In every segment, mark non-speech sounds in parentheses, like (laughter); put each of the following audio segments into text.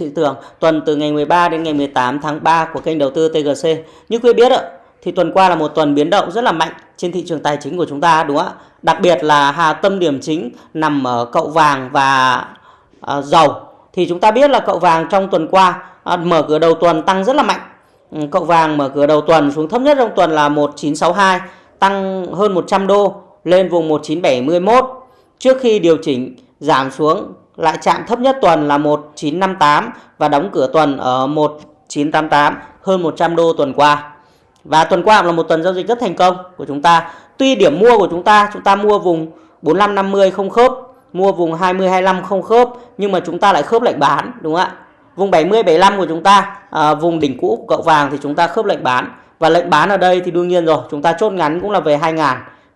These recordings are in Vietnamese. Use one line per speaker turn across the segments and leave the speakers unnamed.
thị trường tuần từ ngày 13 đến ngày 18 tháng 3 của kênh đầu tư TGC. Như quý biết ạ, thì tuần qua là một tuần biến động rất là mạnh trên thị trường tài chính của chúng ta đúng không ạ? Đặc biệt là hà tâm điểm chính nằm ở cậu vàng và à, dầu. Thì chúng ta biết là cậu vàng trong tuần qua à, mở cửa đầu tuần tăng rất là mạnh. Ừ, cậu vàng mở cửa đầu tuần xuống thấp nhất trong tuần là 1962, tăng hơn 100 đô lên vùng 1971 trước khi điều chỉnh giảm xuống lại chạm thấp nhất tuần là 1958 và đóng cửa tuần ở 1988 hơn 100 đô tuần qua. Và tuần qua là một tuần giao dịch rất thành công của chúng ta. Tuy điểm mua của chúng ta, chúng ta mua vùng 4550 không khớp, mua vùng 2025 không khớp nhưng mà chúng ta lại khớp lệnh bán đúng không ạ? Vùng 70 75 của chúng ta, à, vùng đỉnh cũ của cậu vàng thì chúng ta khớp lệnh bán. Và lệnh bán ở đây thì đương nhiên rồi, chúng ta chốt ngắn cũng là về 2000.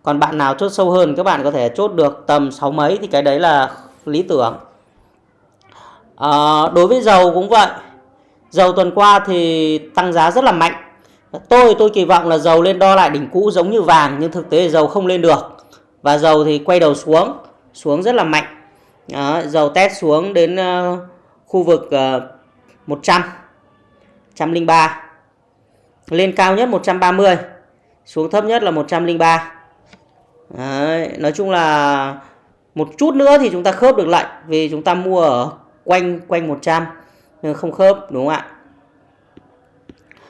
Còn bạn nào chốt sâu hơn các bạn có thể chốt được tầm 6 mấy thì cái đấy là lý tưởng. À, đối với dầu cũng vậy. Dầu tuần qua thì tăng giá rất là mạnh Tôi tôi kỳ vọng là dầu lên đo lại đỉnh cũ giống như vàng nhưng thực tế dầu không lên được. Và dầu thì quay đầu xuống, xuống rất là mạnh. Đó, dầu test xuống đến uh, khu vực uh, 100 103 lên cao nhất 130 xuống thấp nhất là 103 Đấy, nói chung là một chút nữa thì chúng ta khớp được lệnh vì chúng ta mua ở quanh quanh 100 nhưng không khớp đúng không ạ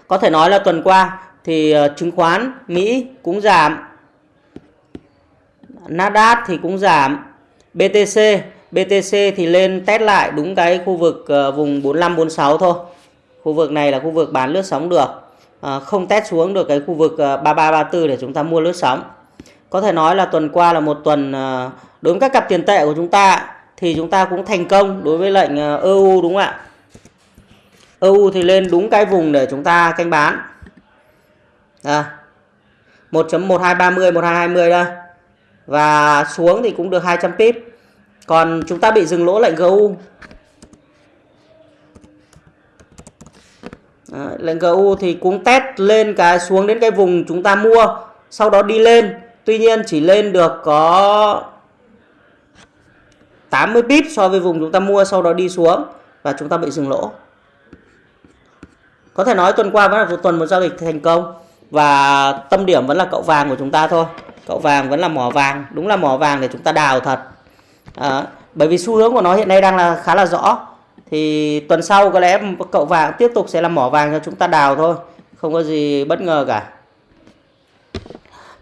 có thể nói là tuần qua thì ờ, chứng khoán Mỹ cũng giảm. Nasdaq thì cũng giảm. BTC, BTC thì lên test lại đúng cái khu vực ờ, vùng 45 46 thôi. Khu vực này là khu vực bán lướt sóng được. À, không test xuống được cái khu vực 33 34 để chúng ta mua lướt sóng. Có thể nói là tuần qua là một tuần đối với các cặp tiền tệ của chúng ta thì chúng ta cũng thành công đối với lệnh ờ, EU đúng không ạ? EU thì lên đúng cái vùng để chúng ta canh bán. À, 1.1230 1220 đây. Và xuống thì cũng được 200 pip. Còn chúng ta bị dừng lỗ lệnh GU. À, lệnh GU thì cũng test lên cái xuống đến cái vùng chúng ta mua, sau đó đi lên. Tuy nhiên chỉ lên được có 80 pip so với vùng chúng ta mua sau đó đi xuống và chúng ta bị dừng lỗ. Có thể nói tuần qua vẫn là một tuần một giao dịch thành công và tâm điểm vẫn là cậu vàng của chúng ta thôi. Cậu vàng vẫn là mỏ vàng, đúng là mỏ vàng để chúng ta đào thật. À, bởi vì xu hướng của nó hiện nay đang là khá là rõ. Thì tuần sau có lẽ cậu vàng tiếp tục sẽ là mỏ vàng cho chúng ta đào thôi, không có gì bất ngờ cả.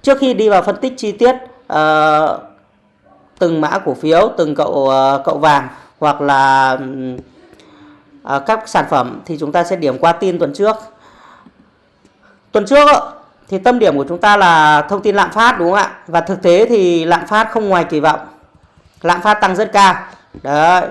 Trước khi đi vào phân tích chi tiết uh, từng mã cổ phiếu, từng cậu uh, cậu vàng hoặc là ờ, các sản phẩm thì chúng ta sẽ điểm qua tin tuần trước. Tuần trước thì tâm điểm của chúng ta là thông tin lạm phát đúng không ạ? Và thực tế thì lạm phát không ngoài kỳ vọng. Lạm phát tăng rất cao. Đấy.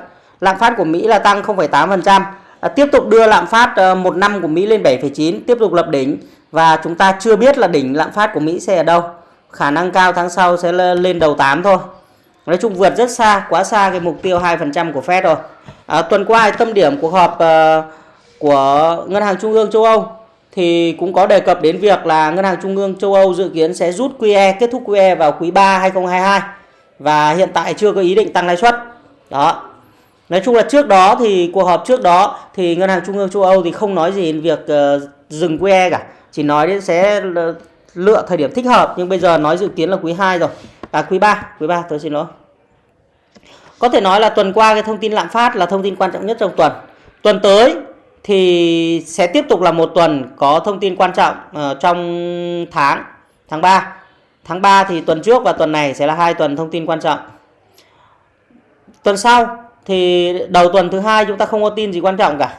Lạm phát của Mỹ là tăng 0,8%. À, ờ, tiếp tục đưa lạm phát một năm của Mỹ lên 7,9, tiếp tục lập đỉnh và chúng ta chưa biết là đỉnh lạm phát của Mỹ sẽ ở đâu. Khả năng cao tháng sau sẽ lên đầu 8 thôi. Nói chung vượt rất xa, quá xa cái mục tiêu 2% của Fed rồi. À, tuần qua tâm điểm cuộc họp uh, của Ngân hàng Trung ương châu Âu thì cũng có đề cập đến việc là Ngân hàng Trung ương châu Âu dự kiến sẽ rút QE, kết thúc QE vào quý 3 2022 và hiện tại chưa có ý định tăng lãi suất. Đó. Nói chung là trước đó thì cuộc họp trước đó thì Ngân hàng Trung ương châu Âu thì không nói gì đến việc uh, dừng QE cả, chỉ nói đến sẽ lựa thời điểm thích hợp nhưng bây giờ nói dự kiến là quý 2 rồi. À quý 3, quý 3 tôi xin lỗi. Có thể nói là tuần qua cái thông tin lạm phát là thông tin quan trọng nhất trong tuần. Tuần tới thì sẽ tiếp tục là một tuần có thông tin quan trọng uh, trong tháng tháng 3. Tháng 3 thì tuần trước và tuần này sẽ là hai tuần thông tin quan trọng. Tuần sau thì đầu tuần thứ hai chúng ta không có tin gì quan trọng cả.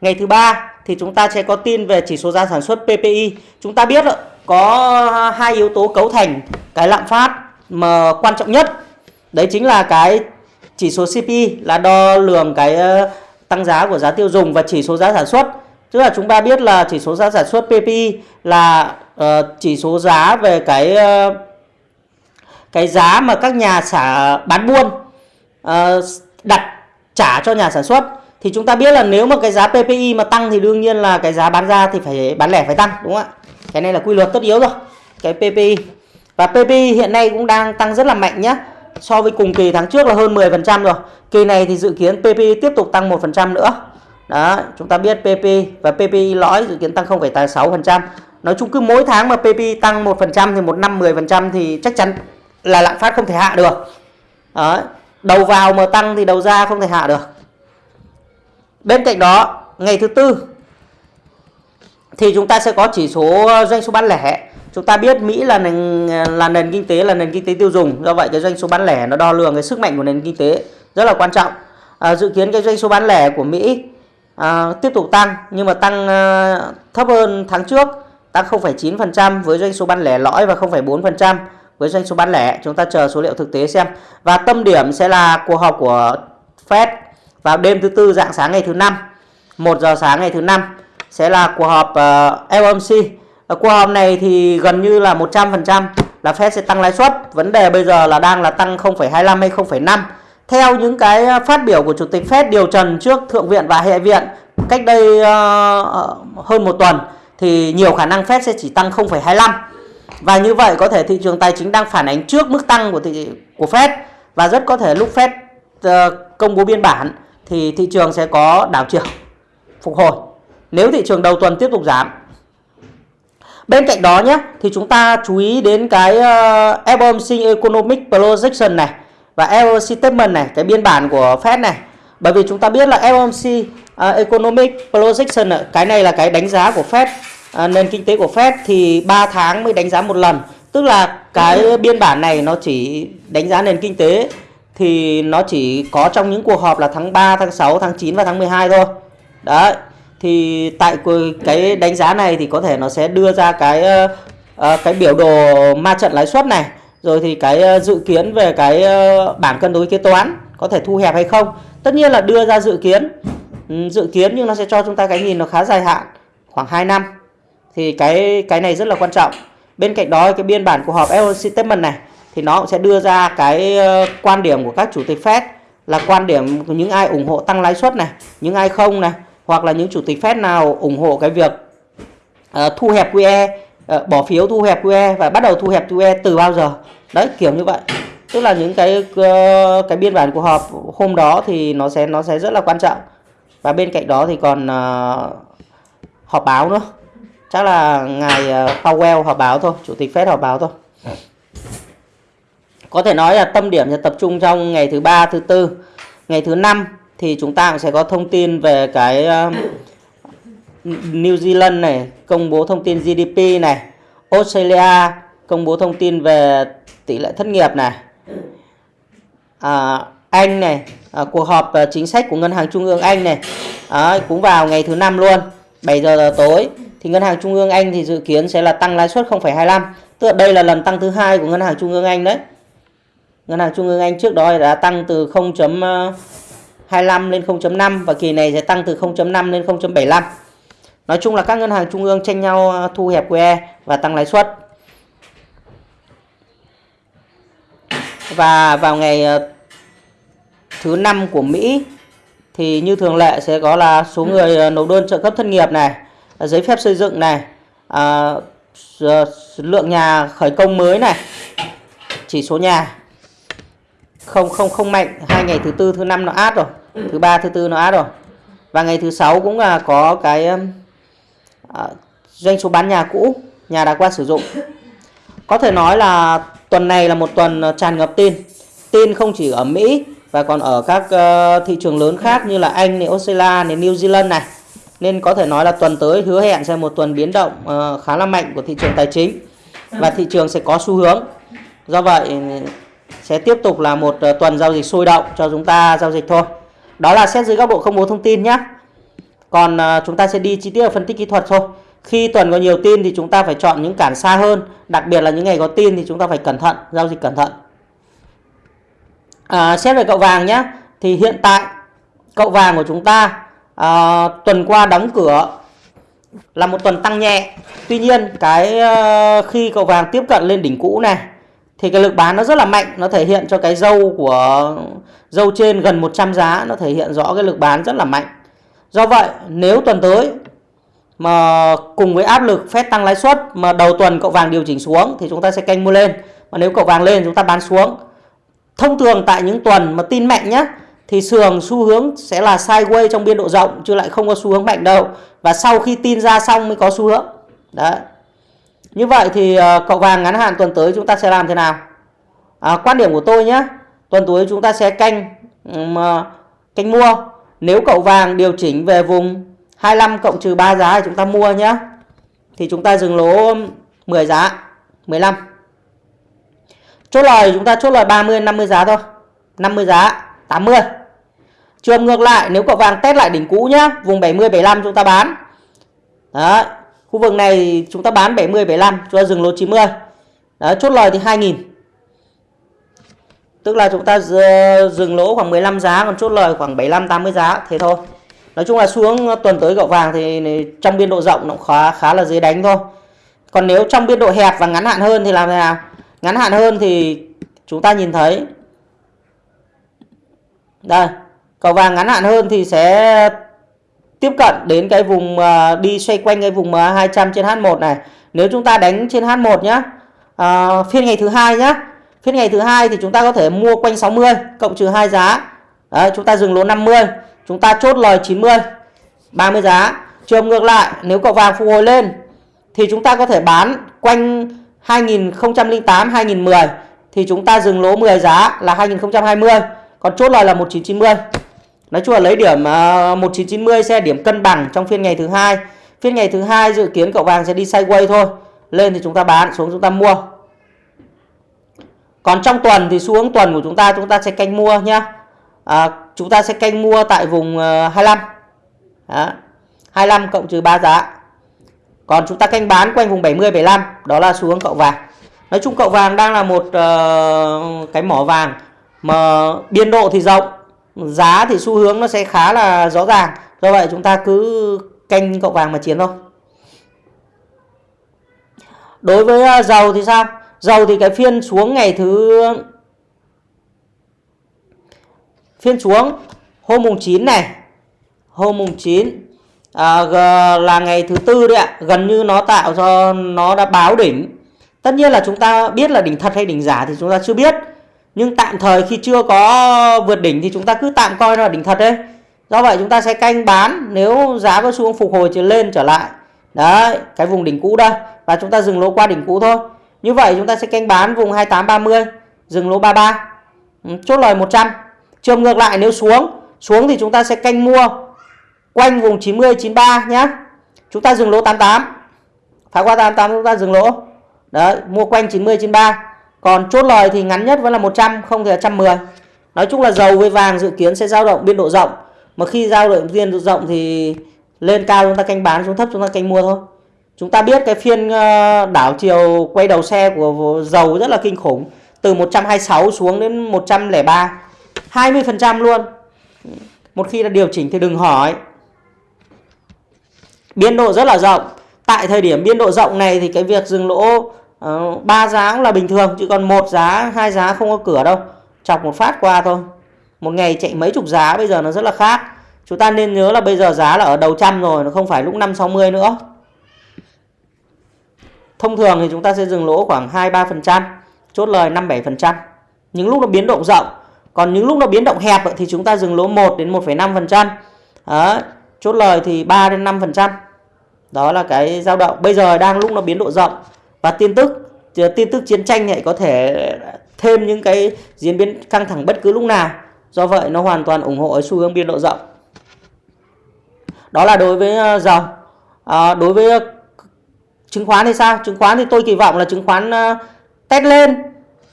Ngày thứ ba thì chúng ta sẽ có tin về chỉ số giá sản xuất PPI. Chúng ta biết có hai yếu tố cấu thành cái lạm phát mà quan trọng nhất. Đấy chính là cái chỉ số CPI là đo lường cái ờ, tăng giá của giá tiêu dùng và chỉ số giá sản xuất. Tức là chúng ta biết là chỉ số giá sản xuất PPI là uh, chỉ số giá về cái uh, cái giá mà các nhà xả bán buôn uh, đặt trả cho nhà sản xuất thì chúng ta biết là nếu mà cái giá PPI mà tăng thì đương nhiên là cái giá bán ra thì phải bán lẻ phải tăng đúng không ạ? Cái này là quy luật tất yếu rồi. Cái PPI và PP hiện nay cũng đang tăng rất là mạnh nhé so với cùng kỳ tháng trước là hơn 10% rồi. Kỳ này thì dự kiến PP tiếp tục tăng 1% nữa. đó chúng ta biết PP và PPI lõi dự kiến tăng 0,6% nói chung cứ mỗi tháng mà PP tăng 1% thì một năm 10% thì chắc chắn là lạm phát không thể hạ được đó. đầu vào mà tăng thì đầu ra không thể hạ được bên cạnh đó ngày thứ tư thì chúng ta sẽ có chỉ số doanh số bán lẻ chúng ta biết Mỹ là nền là nền kinh tế là nền kinh tế tiêu dùng. Do vậy cái doanh số bán lẻ nó đo lường cái sức mạnh của nền kinh tế rất là quan trọng. À, dự kiến cái doanh số bán lẻ của Mỹ à, tiếp tục tăng nhưng mà tăng à, thấp hơn tháng trước tăng 0,9% với doanh số bán lẻ lõi và 0,4% với doanh số bán lẻ. Chúng ta chờ số liệu thực tế xem. Và tâm điểm sẽ là cuộc họp của Fed vào đêm thứ tư dạng sáng ngày thứ năm 1 giờ sáng ngày thứ năm sẽ là cuộc họp à, uh, FOMC ở cuộc họp này thì gần như là 100% là Fed sẽ tăng lãi suất. Vấn đề bây giờ là đang là tăng 0,25 hay 0,5 theo những cái ờ, phát biểu của chủ tịch Fed điều trần trước thượng viện và hạ viện cách đây uh, hơn một tuần thì nhiều khả năng Fed sẽ chỉ tăng 0,25 và như vậy có thể thị trường tài chính đang phản ánh trước mức tăng của thị của Fed. Và rất có thể lúc Fed uh, công bố biên bản thì thị trường sẽ có đảo chiều phục hồi. Nếu thị trường đầu tuần tiếp tục giảm bên cạnh đó nhé thì chúng ta chú ý đến cái ờ, uh, FOMC Economic Projection này và FOMC Statement này cái biên bản của Fed này bởi vì chúng ta biết là FOMC uh, ờ, Economic Projection cái này là cái đánh giá của Fed uh, nền kinh tế của Fed thì 3 tháng mới đánh giá một lần tức là cái biên bản này nó chỉ đánh giá nền kinh tế thì nó chỉ có trong những cuộc họp là tháng 3, tháng 6, tháng 9 và tháng 12 thôi. Đấy. Thì tại cái đánh giá này thì có thể nó sẽ đưa ra cái uh, cái biểu đồ ma trận lãi suất này, rồi thì cái ờ, dự kiến về cái bảng cân đối kế toán có thể thu hẹp hay không. Tất nhiên là đưa ra dự kiến. Ừ, dự kiến nhưng nó sẽ cho chúng ta cái nhìn nó khá dài hạn, khoảng 2 năm. Thì cái cái này rất là quan trọng. Bên cạnh đó cái biên bản của họp FOMC statement này thì nó cũng sẽ đưa ra cái quan điểm của các chủ tịch Fed là quan điểm của những ai ủng hộ tăng lãi suất này, những ai không này, hoặc là những chủ tịch Fed nào ủng hộ cái việc uh, thu hẹp QE, uh, bỏ phiếu thu hẹp QE và bắt đầu thu hẹp QE từ bao giờ. Đấy, kiểu như vậy. Tức là những cái uh, cái biên bản của họp hôm đó thì nó sẽ nó sẽ rất là quan trọng. Và bên cạnh đó thì còn uh, họp báo nữa. Chắc là ngài uh, Powell họp báo thôi, chủ tịch Fed họp báo thôi có thể nói là tâm điểm sẽ tập trung trong ngày thứ ba thứ tư ngày thứ năm thì chúng ta cũng sẽ có thông tin về cái um, New Zealand này công bố thông tin GDP này Australia công bố thông tin về tỷ lệ thất nghiệp này. À, Anh này à, cuộc họp à, chính sách của ngân hàng trung ương Anh này à, cũng vào ngày thứ năm luôn 7 giờ tối. Thì ngân hàng trung ương Anh thì dự kiến sẽ là tăng lãi suất 0,25 tức là đây là lần tăng thứ hai của ngân hàng trung ương Anh đấy. Ngân hàng Trung ương Anh trước đó đã tăng từ à, 25 lên 0.5 và kỳ này sẽ tăng từ 0.5 lên 0.75. Nói chung là các ngân hàng trung ương tranh nhau ờ, thu hẹp QE và tăng lãi suất. Và vào ngày ờ, thứ năm của Mỹ thì như thường lệ sẽ có là số người ờ, nộp đơn trợ cấp thất nghiệp này, giấy phép xây dựng này, à, lượng nhà khởi công mới này, chỉ số nhà không không không mạnh. Hai ngày thứ tư thứ năm nó át rồi. Thứ ba thứ tư nó át rồi. Và ngày thứ sáu cũng là có cái uh, doanh số bán nhà cũ nhà đã qua sử dụng. Có thể nói là tuần này là một tuần ờ, tràn ngập tin. Tin không chỉ ở Mỹ và còn ở các uh, thị trường lớn khác như là Anh, này, Australia, này, New Zealand này. Nên có thể nói là tuần tới hứa hẹn sẽ một tuần biến động uh, khá là mạnh của thị trường tài chính. Và thị trường sẽ có xu hướng. Do vậy sẽ tiếp tục là một ờ, tuần giao dịch sôi động cho chúng ta giao dịch thôi. Đó là xét dưới góc độ công bố thông tin nhé. Còn ờ, chúng ta sẽ đi chi tiết ở phân tích kỹ thuật thôi. Khi tuần có nhiều tin thì chúng ta phải chọn những cản xa hơn. Đặc biệt là những ngày có tin thì chúng ta phải cẩn thận, giao dịch cẩn thận. À, xét về cậu vàng nhé. Thì hiện tại cậu vàng của chúng ta à, tuần qua đóng cửa là một tuần tăng nhẹ. Tuy nhiên cái khi cậu vàng tiếp cận lên đỉnh cũ này thì cái lực bán nó rất là mạnh, nó thể hiện cho cái dâu của, dâu trên gần 100 giá, nó thể hiện rõ cái lực bán rất là mạnh. Do vậy, nếu tuần tới mà cùng với áp lực phép tăng lãi suất mà đầu tuần cậu vàng điều chỉnh xuống thì chúng ta sẽ canh mua lên. Mà nếu cậu vàng lên, chúng ta bán xuống. Thông thường tại những tuần mà tin mạnh nhá, thì sườn xu hướng sẽ là sideways trong biên độ rộng, chứ lại không có xu hướng mạnh đâu. Và sau khi tin ra xong mới có xu hướng. Đấy như vậy thì ờ, cậu vàng ngắn hạn tuần tới chúng ta sẽ làm thế nào? À, quan điểm của tôi nhé tuần tới chúng ta sẽ canh um, canh mua. Nếu cậu vàng điều chỉnh về vùng 25 cộng trừ 3 giá thì chúng ta mua nhé. Thì chúng ta dừng lỗ 10 giá 15 chốt lời chúng ta chốt lời 30 50 giá thôi. 50 giá 80 trường ngược lại nếu cậu vàng test lại đỉnh cũ nhá vùng 70 75 chúng ta bán. Đấy khu vực này chúng ta bán 70 75 chúng ta dừng lỗ 90 Đó, chốt lời thì 2000 tức là chúng ta dừng lỗ khoảng 15 giá còn chốt lời khoảng 75 80 giá thế thôi. Nói chung là xuống tuần tới gạo vàng thì trong biên độ rộng nó khá khá là dễ đánh thôi. Còn nếu trong biên độ hẹp và ngắn hạn hơn thì làm thế nào? Ngắn hạn hơn thì chúng ta nhìn thấy. Đây cầu vàng ngắn hạn hơn thì sẽ tiếp cận đến cái vùng uh, đi xoay quanh cái vùng uh, 200 trên H1 này. Nếu chúng ta đánh trên H1 nhá uh, phiên ngày thứ hai nhá phiên ngày thứ hai thì chúng ta có thể mua quanh 60 cộng trừ hai giá. Đấy, chúng ta dừng lỗ 50 chúng ta chốt lời 90 30 giá. Trường ngược lại nếu cậu vàng phục hồi lên thì chúng ta có thể bán quanh 2008 2010 thì chúng ta dừng lỗ 10 giá là 2020 còn chốt lời là 1990 nói chung là lấy điểm à, 1990 sẽ điểm cân bằng trong phiên ngày thứ hai. Phiên ngày thứ hai dự kiến cậu vàng sẽ đi sideways thôi. Lên thì chúng ta bán xuống chúng ta mua. Còn trong tuần thì xu hướng tuần của chúng ta chúng ta sẽ canh mua nhá. À, chúng ta sẽ canh mua tại vùng à, 25 đó. 25 cộng trừ 3 giá. Còn chúng ta canh bán quanh vùng 70 75 đó là xu hướng cậu vàng. Nói chung cậu vàng đang là một uh, cái mỏ vàng mà biên độ thì rộng giá thì xu hướng nó sẽ khá là rõ ràng. Do vậy chúng ta cứ canh cậu vàng mà chiến thôi. Đối với à, dầu thì sao? Dầu thì cái phiên xuống ngày thứ phiên xuống hôm mùng 9 này. Hôm mùng 9 à, là ngày thứ tư đấy ạ. Gần như nó tạo cho nó đã báo đỉnh. Tất nhiên là chúng ta biết là đỉnh thật hay đỉnh giả thì chúng ta chưa biết nhưng tạm thời khi chưa có vượt đỉnh thì chúng ta cứ tạm coi là đỉnh thật đấy do vậy chúng ta sẽ canh bán nếu giá có xu hướng phục hồi trở lên trở lại đấy cái vùng đỉnh cũ đây và chúng ta dừng lỗ qua đỉnh cũ thôi như vậy chúng ta sẽ canh bán vùng 2830 dừng lỗ 33 ừ, chốt lời 100 trường ngược lại nếu xuống xuống thì chúng ta sẽ canh mua quanh vùng 90 93 nhá. Chúng ta dừng lỗ 88. Phá qua 88 chúng ta dừng lỗ. Đấy, mua quanh 90 93. Còn chốt lời thì ngắn nhất vẫn là 100, không thì là 110. Nói chung là dầu với vàng dự kiến sẽ dao động biên độ rộng. Mà khi dao động biên độ rộng thì lên cao chúng ta canh bán, xuống thấp chúng ta canh mua thôi. Chúng ta biết cái phiên ờ, đảo chiều quay đầu xe của dầu rất là kinh khủng. Từ 126 xuống đến 103. 20% luôn. Một khi là điều chỉnh thì đừng hỏi biên độ rất là rộng tại thời điểm biên độ rộng này thì cái việc dừng lỗ Ờ, ba giá cũng là bình thường chứ còn một giá hai giá không có cửa đâu. Chọc một phát qua thôi. Một ngày chạy mấy chục giá bây giờ nó rất là khác. Chúng ta nên nhớ là bây giờ giá là ở đầu trăm rồi nó không phải lúc 560 nữa. Thông thường thì chúng ta sẽ dừng lỗ khoảng 2-3% chốt lời 5-7% những lúc nó biến động rộng còn những lúc nó biến động hẹp thì chúng ta dừng lỗ 1 đến 1,5 phần trăm. Chốt lời thì 3 đến 5% đó là cái dao động. Bây giờ đang lúc nó biến độ rộng và tin tức tin tức chiến tranh lại có thể thêm những cái diễn biến căng thẳng bất cứ lúc nào. Do vậy nó hoàn toàn ủng hộ ở xu hướng biên độ rộng. Đó là đối với ờ, dầu. À, đối với ờ, chứng khoán thì sao? Chứng khoán thì tôi kỳ vọng là chứng khoán test lên.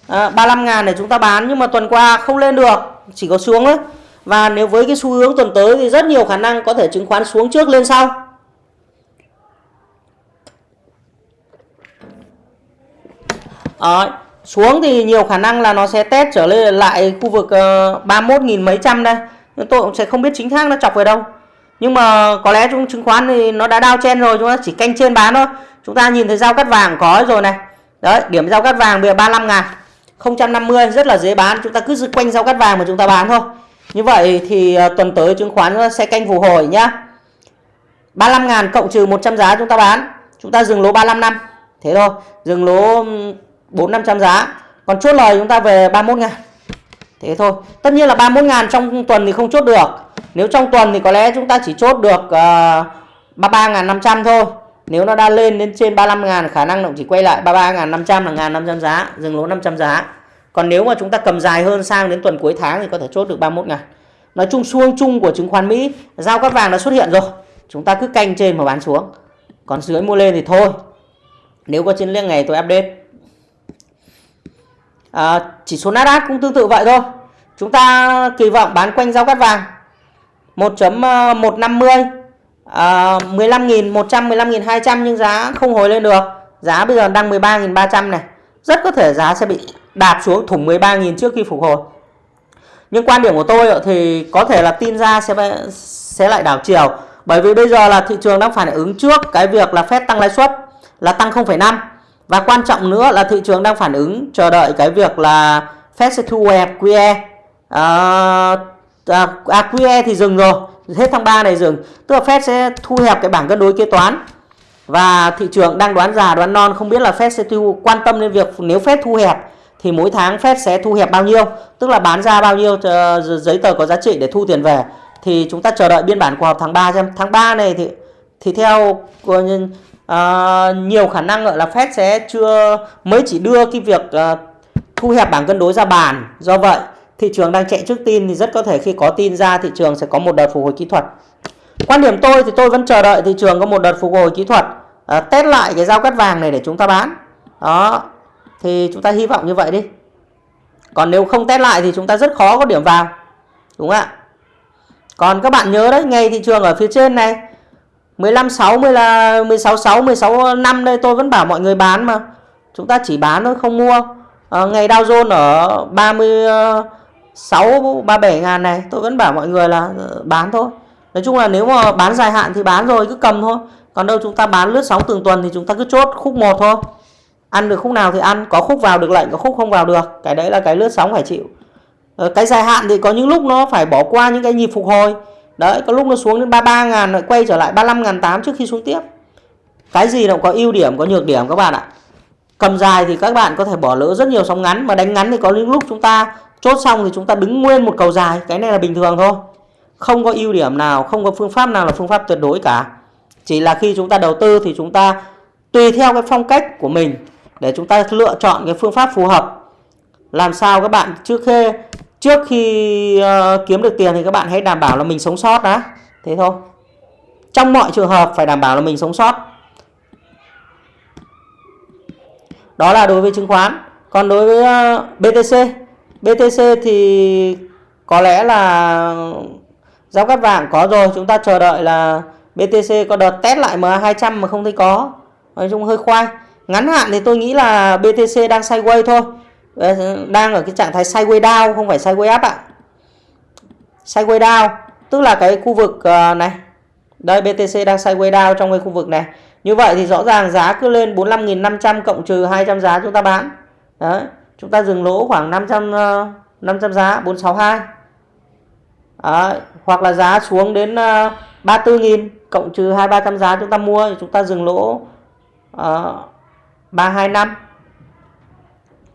À, 35 ngàn để chúng ta bán nhưng mà tuần qua không lên được chỉ có xuống thôi. Và nếu với cái xu hướng tuần tới thì rất nhiều khả năng có thể chứng khoán xuống trước lên sau. Đấy, xuống thì nhiều khả năng là nó sẽ test trở lên lại khu vực ờ, uh, 31.000 mấy trăm đây. Nhưng tôi cũng sẽ không biết chính xác nó chọc về đâu. Nhưng mà có lẽ trong chứng khoán thì nó đã đao chen rồi chúng ta chỉ canh trên bán thôi. Chúng ta nhìn thấy giao cắt vàng có rồi này. Đấy điểm giao cắt vàng bây giờ 35 ngàn. 050 rất là dễ bán. Chúng ta cứ giữ quanh giao cắt vàng mà chúng ta bán thôi. Như vậy thì uh, tuần tới chứng khoán sẽ canh phục hồi nhá. 35 ngàn cộng trừ 100 giá chúng ta bán. Chúng ta dừng lỗ 35 năm. Thế thôi. Dừng lỗ 4 500 giá. Còn chốt lời chúng ta về 31 ngàn. Thế thôi. Tất nhiên là 31 ngàn trong tuần thì không chốt được. Nếu trong tuần thì có lẽ chúng ta chỉ chốt được ờ, uh, 33.500 thôi. Nếu nó đã lên đến trên 35.000 khả năng nó chỉ quay lại 33.500 là 1.500 giá dừng lỗ 500 giá. Còn nếu mà chúng ta cầm dài hơn sang đến tuần cuối tháng thì có thể chốt được 31 ngàn. Nói chung xuông chung của chứng khoán Mỹ giao cắt vàng đã xuất hiện rồi. Chúng ta cứ canh trên mà bán xuống. Còn dưới mua lên thì thôi. Nếu có chiến lược ngày tôi update à, chỉ số Nasdaq cũng tương tự vậy thôi. Chúng ta kỳ vọng bán quanh giao cắt vàng. 1.150 à, 15.100 15.200 nhưng giá không hồi lên được. Giá bây giờ đang 13.300 này. Rất có thể giá sẽ bị đạp xuống thủng 13.000 trước khi phục hồi. Nhưng quan điểm của tôi thì có thể là tin ra sẽ sẽ lại đảo chiều. Bởi vì bây giờ là thị trường đang phản ứng trước cái việc là Fed tăng lãi suất là tăng 0,5 và quan trọng nữa là thị trường đang phản ứng chờ đợi cái việc là Fed sẽ thu hẹp QE ờ, à, à, à, QE thì dừng rồi hết tháng 3 này dừng. Tức là Fed sẽ thu hẹp cái bảng cân đối kế toán. Và thị trường đang đoán già đoán non không biết là Fed sẽ thu quan tâm đến việc nếu Fed thu hẹp thì mỗi tháng Fed sẽ thu hẹp bao nhiêu. Tức là bán ra bao nhiêu ờ, giấy tờ có giá trị để thu tiền về. Thì chúng ta chờ đợi biên bản cuộc họp tháng 3 xem. Tháng 3 này thì thì theo uh, nhiều khả năng là Fed sẽ chưa mới chỉ đưa cái việc uh, thu hẹp bảng cân đối ra bàn. Do vậy thị trường đang chạy trước tin thì rất có thể khi có tin ra thị trường sẽ có một đợt phục hồi kỹ thuật. Quan điểm tôi thì tôi vẫn chờ đợi thị trường có một đợt phục hồi kỹ thuật uh, test lại cái giao cắt vàng này để chúng ta bán. Đó thì chúng ta hy vọng như vậy đi. Còn nếu không test lại thì chúng ta rất khó có điểm vào đúng không ạ? Còn các bạn nhớ đấy ngay thị trường ở phía trên này 15 6 10 là 16 6 16 5 đây tôi vẫn bảo mọi người bán mà. Chúng ta chỉ bán thôi không mua. À, ngày Dow Jones ở 36 37 ờ, ngàn này tôi vẫn bảo mọi người là ờ, bán thôi. Nói chung là nếu mà bán dài hạn thì bán rồi cứ cầm thôi. Còn đâu chúng ta bán lướt sóng từng tuần thì chúng ta cứ chốt khúc một thôi. Ăn được khúc nào thì ăn có khúc vào được lệnh có khúc không vào được. Cái đấy là cái lướt sóng phải chịu. Cái dài hạn thì có những lúc nó phải bỏ qua những cái nhịp phục hồi đấy, có lúc nó xuống đến 33 ngàn, lại quay trở lại 35 ngàn 8 trước khi xuống tiếp. Cái gì nó có ưu điểm, có nhược điểm các bạn ạ. Cầm dài thì các bạn có thể bỏ lỡ rất nhiều sóng ngắn, mà đánh ngắn thì có những lúc chúng ta chốt xong thì chúng ta đứng nguyên một cầu dài, cái này là bình thường thôi. Không có ưu điểm nào, không có phương pháp nào là phương pháp tuyệt đối cả. Chỉ là khi chúng ta đầu tư thì chúng ta tùy theo cái phong cách của mình để chúng ta lựa chọn cái phương pháp phù hợp. Làm sao các bạn trước khi trước khi uh, kiếm được tiền thì các bạn hãy đảm bảo là mình sống sót đã. Thế thôi. Trong mọi trường hợp phải đảm bảo là mình sống sót. Đó là đối với chứng khoán. Còn đối với ờ, uh, BTC BTC thì có lẽ là giao cắt vàng có rồi. Chúng ta chờ đợi là BTC có đợt test lại MA200 mà không thấy có. Nói chung hơi khoai. Ngắn hạn thì tôi nghĩ là BTC đang sideways thôi. Ờ, đang ở cái trạng thái sideways down không phải sideways up ạ. Sideways down tức là cái khu vực ờ, này. Đây BTC đang sideways down trong cái khu vực này. Như vậy thì rõ ràng giá cứ lên 45.500 cộng trừ 200 giá chúng ta bán. Đấy chúng ta dừng lỗ khoảng 500 500 ờ, giá 462 đấy. hoặc là giá xuống đến 34.000 cộng trừ 2 300 giá chúng ta mua thì chúng ta dừng lỗ uh, 325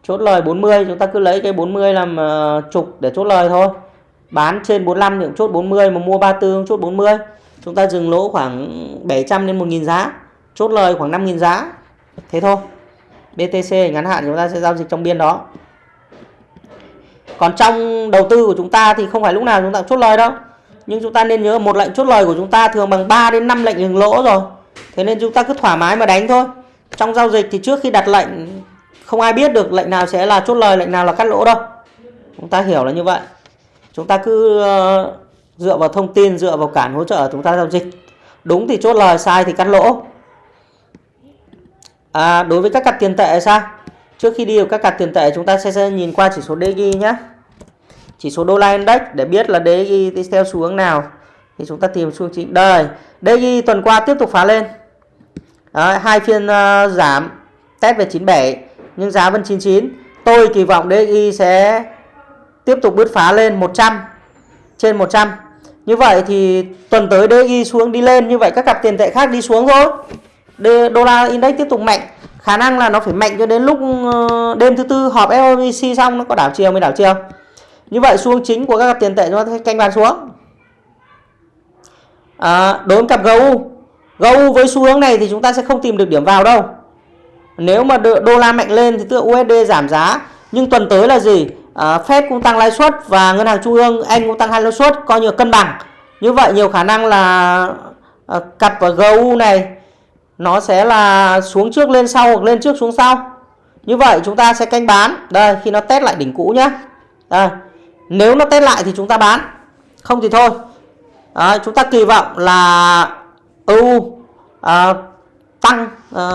chốt lời 40 chúng ta cứ lấy cái 40 làm uh, trục để chốt lời thôi. Bán trên 45 thì cũng chốt 40 mà mua 34 chốt 40 chúng ta dừng lỗ khoảng 700 đến 1.000 giá chốt lời khoảng 5.000 giá. Thế thôi. BTC ngắn hạn chúng ta sẽ giao dịch trong biên đó. Còn trong đầu tư của chúng ta thì không phải lúc nào chúng ta chốt lời đâu. Nhưng chúng ta nên nhớ một lệnh chốt lời của chúng ta thường bằng 3 đến 5 lệnh dừng lỗ rồi. Thế nên chúng ta cứ thoải mái mà đánh thôi. Trong giao dịch thì trước khi đặt lệnh không ai biết được lệnh nào sẽ là chốt lời lệnh nào là cắt lỗ đâu. Chúng ta hiểu là như vậy. Chúng ta cứ ờ, dựa vào thông tin dựa vào cản hỗ trợ chúng ta giao dịch. Đúng thì chốt lời sai thì cắt lỗ. À, đối với các cặp tiền tệ sao? Trước khi đi vào các cặp tiền tệ chúng ta sẽ, sẽ nhìn qua chỉ số DG nhé chỉ số đô la index để biết là DG đi theo xu hướng nào. Thì chúng ta tìm xu chính. Đây DG tuần qua tiếp tục phá lên. Đó, hai phiên uh, giảm test về 97 nhưng giá vẫn 99 tôi kỳ vọng DXY sẽ tiếp tục bứt phá lên 100 trên 100 như vậy thì tuần tới DXY xuống đi lên. Như vậy các cặp tiền tệ khác đi xuống thôi. Đô la index tiếp tục mạnh. Khả năng là nó phải mạnh cho đến lúc ờ, đêm thứ tư họp FOMC xong nó có đảo chiều mới đảo chiều. Như vậy xu hướng chính của các cặp tiền tệ nó canh bán xuống. À, đối với cặp GU GU với xu hướng này thì chúng ta sẽ không tìm được điểm vào đâu nếu mà đô la mạnh lên thì tức USD giảm giá. Nhưng tuần tới là gì? À, Fed cũng tăng lãi suất và ngân hàng trung ương Anh cũng tăng hai lãi suất coi như cân bằng. Như vậy nhiều khả năng là à, cặp GU này nó sẽ là xuống trước lên sau hoặc lên trước xuống sau. Như vậy chúng ta sẽ canh bán. Đây khi nó test lại đỉnh cũ nhé đây nếu nó test lại thì chúng ta bán. Không thì thôi. À, chúng ta kỳ vọng là EU à, tăng à,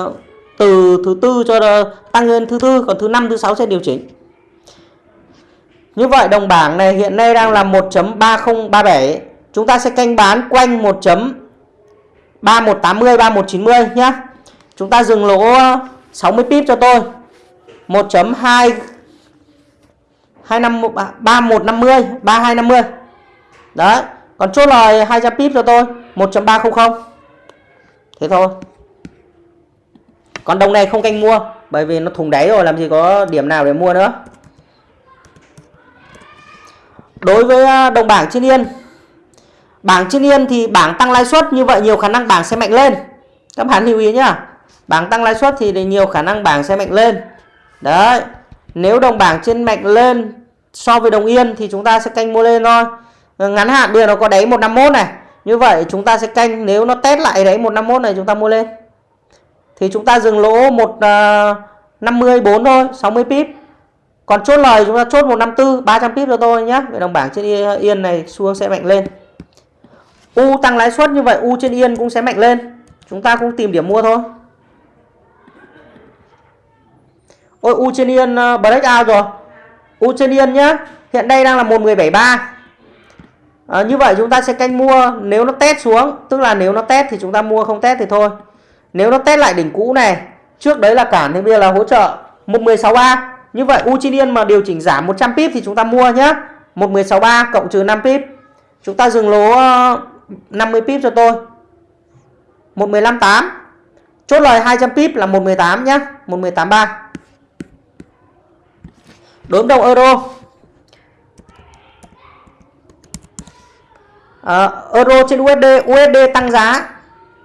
từ thứ tư cho tăng lên thứ tư, còn thứ năm, thứ sáu sẽ điều chỉnh. Như vậy đồng bảng này hiện nay đang là 1.3037 chúng ta sẽ canh bán quanh 1.3180 3190 nhé chúng ta dừng lỗ 60 pip cho tôi. 1.2 3150 3250 đấy, còn chốt lời 200 pip cho tôi 1.300 thế thôi còn đồng này không canh mua, bởi vì nó thùng đáy rồi, làm gì có điểm nào để mua nữa. Đối với à, đồng bảng trên yên, bảng trên yên thì bảng tăng lãi suất như vậy nhiều khả năng bảng sẽ mạnh lên. Các bạn lưu ý nhá, bảng tăng lãi suất thì nhiều khả năng bảng sẽ mạnh lên. Đấy, nếu đồng bảng trên mạnh lên so với đồng yên thì chúng ta sẽ canh mua lên thôi. Ờ, ngắn hạn bây giờ nó có đáy 151 này, như vậy chúng ta sẽ canh, nếu nó test lại đáy 151 này chúng ta mua lên thì chúng ta dừng lỗ 154 à, thôi 60 pip. Còn chốt lời chúng ta chốt 154 300 pip cho tôi nhé về đồng bảng trên uh, yên này xu sẽ mạnh lên. U tăng lãi suất như vậy U trên yên cũng sẽ mạnh lên. Chúng ta cũng tìm điểm mua thôi. Ôi U trên yên uh, break out rồi. U trên yên nhá hiện đây đang là 1173 à, ờ, như vậy chúng ta sẽ canh mua nếu nó test xuống. Tức là nếu nó test thì chúng ta mua không test thì thôi nếu nó test lại đỉnh cũ này trước đấy là cản thì bây giờ là hỗ trợ 1163 như vậy U mà điều chỉnh giảm 100 pip thì chúng ta mua nhé 1163 cộng trừ 5 pip. Chúng ta dừng lỗ ờ, 50 pip cho tôi. 1158 chốt lời 200 pip là 118 nhé 1183 đối với đồng euro. À, euro trên USD USD tăng giá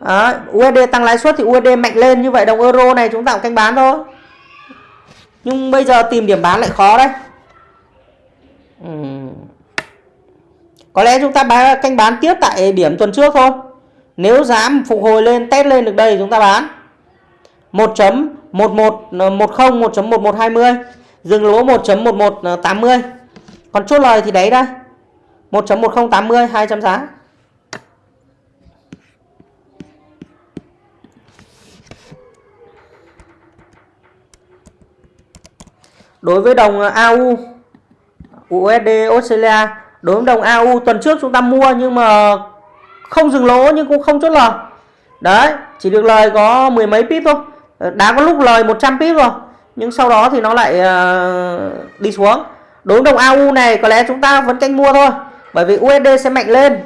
à, USD tăng lãi suất thì USD mạnh lên như vậy đồng euro này chúng ta cũng canh bán thôi. Nhưng bây giờ tìm điểm bán lại khó đấy. Uhm. có lẽ chúng ta bán, canh bán tiếp tại điểm tuần trước thôi. Nếu giá phục hồi lên test lên được đây chúng ta bán. 1.1110 1.1120 ờ, dừng lỗ 1.1180 ờ, còn chốt lời thì đấy đây. 1.1080 200 giá. Đối với đồng ờ, AU USD Australia. Đối với đồng AU tuần trước chúng ta mua nhưng mà không dừng lỗ nhưng cũng không chốt lời. Đấy chỉ được lời có mười mấy pip thôi. Ờ, đã có lúc lời 100 pip rồi nhưng sau đó thì nó lại uh, đi xuống. Đối với đồng AU này có lẽ chúng ta vẫn canh mua thôi bởi vì USD sẽ mạnh lên.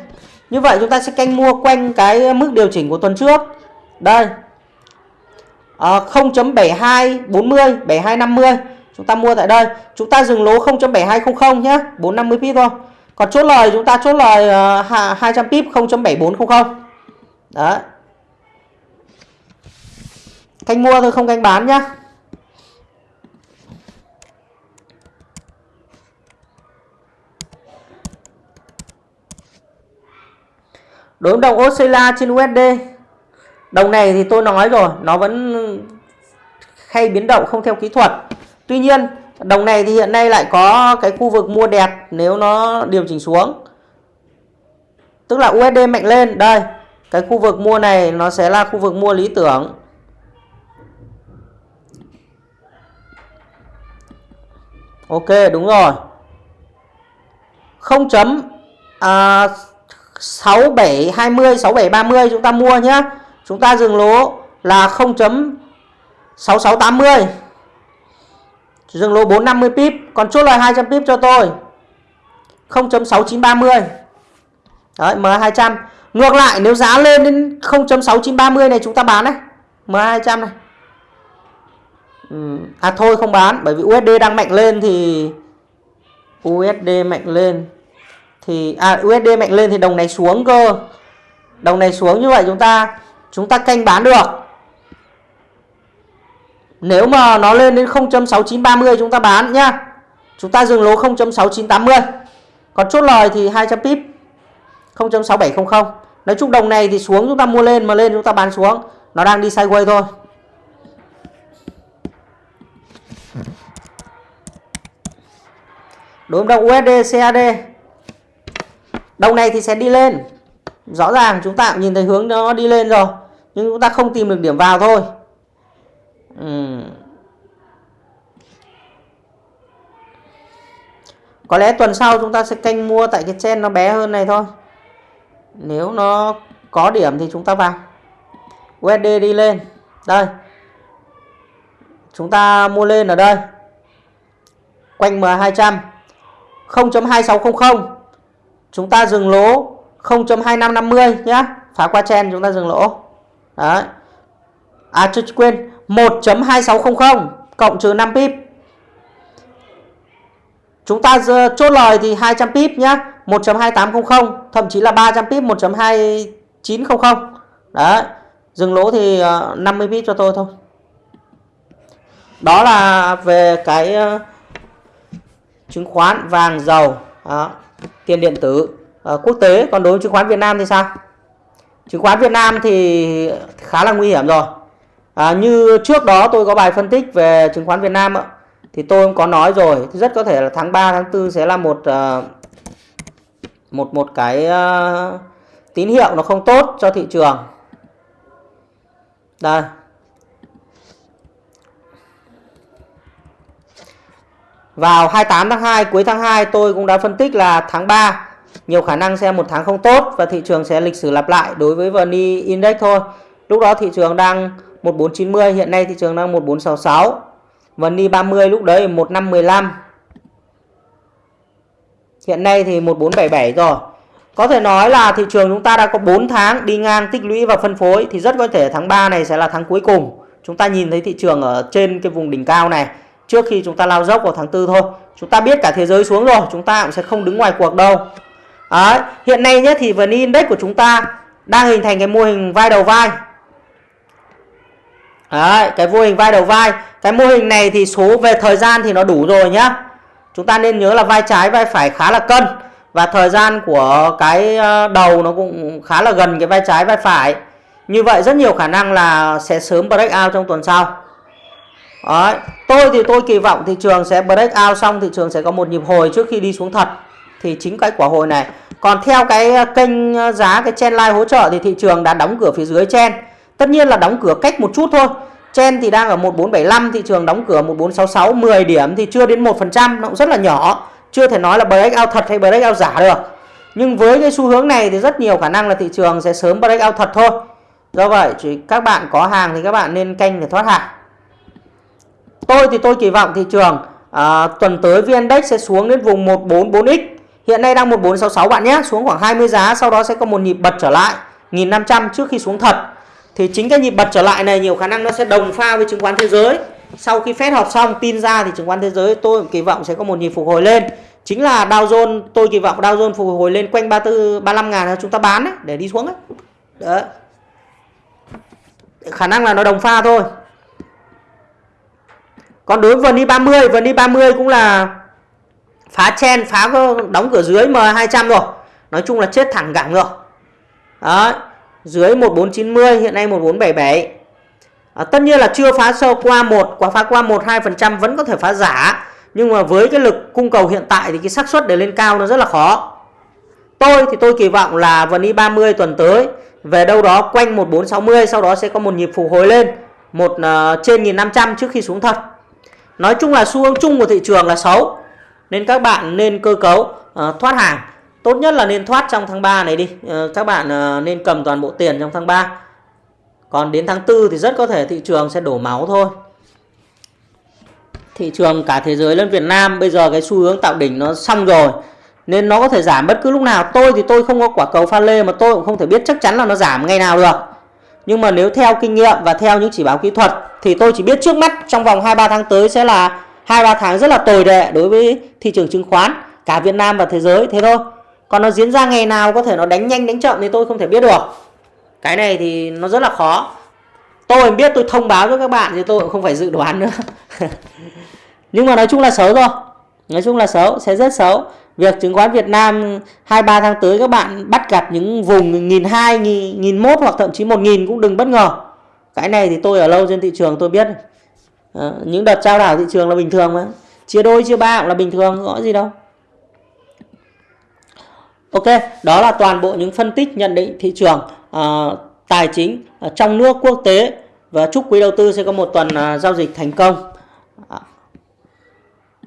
Như vậy chúng ta sẽ canh mua quanh cái mức điều chỉnh của tuần trước. Đây. À, 0.7240 7250 chúng ta mua tại đây. Chúng ta dừng lỗ 0.7200 nhé 450 pip thôi. Còn chốt lời chúng ta chốt lời ờ, uh, 200 pip 0.7400 đấy. Canh mua thôi không canh bán nhá. Đối đồng Australia trên USD đồng này thì tôi nói rồi nó vẫn hay biến động không theo kỹ thuật tuy nhiên đồng này thì hiện nay lại có cái khu vực mua đẹp nếu nó điều chỉnh xuống. Tức là USD mạnh lên đây cái khu vực mua này nó sẽ là khu vực mua lý tưởng. Ok đúng rồi. 0 chấm à, 6720 6730 chúng ta mua nhé chúng ta dừng lỗ là 0.6680 dừng lỗ 450 pip, còn chốt lời 200 pip cho tôi. 0.6930 đấy M200 ngược lại, nếu giá lên đến 0.6930 này chúng ta bán đấy. M200 này. À thôi, không bán, bởi vì USD đang mạnh lên thì USD mạnh lên thì à USD mạnh lên thì đồng này xuống cơ. Đồng này xuống như vậy chúng ta chúng ta canh bán được nếu mà nó lên đến 0.6930 chúng ta bán nhá. Chúng ta dừng lỗ 0.6980 còn chốt lời thì 200 pip 0.6700 nói chung đồng này thì xuống chúng ta mua lên mà lên chúng ta bán xuống. Nó đang đi sideways thôi. Đối với đồng USD CAD đồng này thì sẽ đi lên. Rõ ràng chúng ta cũng nhìn thấy hướng nó đi lên rồi, nhưng chúng ta không tìm được điểm vào thôi uhm. có lẽ tuần sau chúng ta sẽ canh mua tại cái chen nó bé hơn này thôi. Nếu nó có điểm thì chúng ta vào. USD đi lên. Đây. Chúng ta mua lên ở đây. Quanh M200 0.2600 chúng ta dừng lỗ 0.2550 nhá. Phá qua chen chúng ta dừng lỗ. Đấy. À chưa quên. 1.2600 cộng trừ 5 pip. Chúng ta chốt lời thì 200 pip nhá 1.2800 thậm chí là 300 pip 1.2900 đấy dừng lỗ thì ờ, 50 pip cho tôi thôi. Đó là về cái ờ, chứng khoán vàng dầu đó, tiền điện tử ờ, quốc tế. Còn đối với chứng khoán Việt Nam thì sao? Chứng khoán Việt Nam thì khá là nguy hiểm rồi à, như trước đó tôi có bài phân tích về chứng khoán Việt Nam thì tôi cũng có nói rồi. Rất có thể là tháng 3 tháng 4 sẽ là một uh, một một cái uh, tín hiệu nó không tốt cho thị trường. Đây. Vào 28 tháng 2, cuối tháng 2 tôi cũng đã phân tích là tháng 3 nhiều khả năng sẽ một tháng không tốt và thị trường sẽ lịch sử lặp lại đối với VN Index thôi. Lúc đó thị trường đang 1490, hiện nay thị trường đang 1466. VN 30 lúc đấy 1515. Hiện nay thì 1477 rồi. Có thể nói là thị trường chúng ta đã có 4 tháng đi ngang tích lũy và phân phối thì rất có thể tháng 3 này sẽ là tháng cuối cùng. Chúng ta nhìn thấy thị trường ở trên cái vùng đỉnh cao này trước khi chúng ta lao dốc vào tháng 4 thôi. Chúng ta biết cả thế giới xuống rồi, chúng ta cũng sẽ không đứng ngoài cuộc đâu. Đấy, hiện nay nhé thì VN Index của chúng ta đang hình thành cái mô hình vai đầu vai. Đấy, cái mô hình vai đầu vai. Cái mô hình này thì số về thời gian thì nó đủ rồi nhá. Chúng ta nên nhớ là vai trái vai phải khá là cân và thời gian của cái ờ, đầu nó cũng khá là gần cái vai trái vai phải. Như vậy rất nhiều khả năng là sẽ sớm break out trong tuần sau. Đấy. Tôi thì tôi kỳ vọng thị trường sẽ break out xong thị trường sẽ có một nhịp hồi trước khi đi xuống thật. Thì chính cái quả hồi này. Còn theo cái kênh ờ, giá cái chen line hỗ trợ thì thị trường đã đóng cửa phía dưới chen. Tất nhiên là đóng cửa cách một chút thôi. Chen thì đang ở 1475, thị trường đóng cửa 1466, 10 điểm thì chưa đến 1%, nó cũng rất là nhỏ. Chưa thể nói là breakout thật hay breakout giả được. Nhưng với cái xu hướng này thì rất nhiều khả năng là thị trường sẽ sớm breakout thật thôi. Do vậy chỉ các bạn có hàng thì các bạn nên canh để thoát hàng. Tôi thì tôi kỳ vọng thị trường à, tuần tới VN Index sẽ xuống đến vùng 144X. Hiện nay đang 1466 bạn nhé, xuống khoảng 20 giá sau đó sẽ có một nhịp bật trở lại 1500 trước khi xuống thật. Thì chính cái nhịp bật trở lại này nhiều khả năng nó sẽ đồng pha với chứng khoán thế giới. Sau khi phép họp xong tin ra thì chứng khoán thế giới tôi kỳ vọng sẽ có một nhịp phục hồi lên. Chính là Dow Jones, tôi kỳ vọng Dow Jones phục hồi lên quanh 34 35 ngàn chúng ta bán ấy, để đi xuống đấy. Đó. Khả năng là nó đồng pha thôi. Còn đối với đi 30, VN 30 cũng là phá chen, phá đóng cửa dưới M200 rồi. Nói chung là chết thẳng cẳng rồi. Đó, dưới 1490 hiện nay 1477. À, tất nhiên là chưa phá sâu qua một, quả phá qua 1 2% vẫn có thể phá giả, nhưng mà với cái lực cung cầu hiện tại thì cái xác suất để lên cao nó rất là khó. Tôi thì tôi kỳ vọng là VN 30 tuần tới về đâu đó quanh 1460 sau đó sẽ có một nhịp phục hồi lên một uh, trên 1500 trước khi xuống thật. Nói chung là xu hướng chung của thị trường là xấu. Nên các bạn nên cơ cấu uh, thoát hàng. Tốt nhất là nên thoát trong tháng 3 này đi. Ờ, các bạn ờ, nên cầm toàn bộ tiền trong tháng 3. Còn đến tháng 4 thì rất có thể thị trường sẽ đổ máu thôi. Thị trường cả thế giới lẫn Việt Nam, bây giờ cái xu hướng tạo đỉnh nó xong rồi. Nên nó có thể giảm bất cứ lúc nào. Tôi thì tôi không có quả cầu pha lê mà tôi cũng không thể biết chắc chắn là nó giảm ngày nào được. Nhưng mà nếu theo kinh nghiệm và theo những chỉ báo kỹ thuật thì tôi chỉ biết trước mắt trong vòng 2-3 tháng tới sẽ là 2-3 tháng rất là tồi tệ đối với thị trường chứng khoán. cả Việt Nam và thế giới thế thôi còn nó diễn ra ngày nào có thể nó đánh nhanh đánh chậm thì tôi không thể biết được. Cái này thì nó rất là khó. Tôi biết tôi thông báo cho các bạn thì tôi cũng không phải dự đoán nữa. (laughs) Nhưng mà nói chung là xấu rồi nói chung là xấu sẽ rất xấu. Việc chứng khoán Việt Nam 23 tháng tới các bạn bắt gặp những vùng nghìn hai nghìn một hoặc thậm chí một nghìn cũng đừng bất ngờ. Cái này thì tôi ở lâu trên thị trường tôi biết. À, những đợt trao đảo thị trường là bình thường mà. Chia đôi chia ba cũng là bình thường có gì đâu. Ok, đó là toàn bộ những phân tích nhận định thị trường uh, tài chính uh, trong nước quốc tế và chúc quý đầu tư sẽ có một tuần uh, giao dịch thành công. Uh,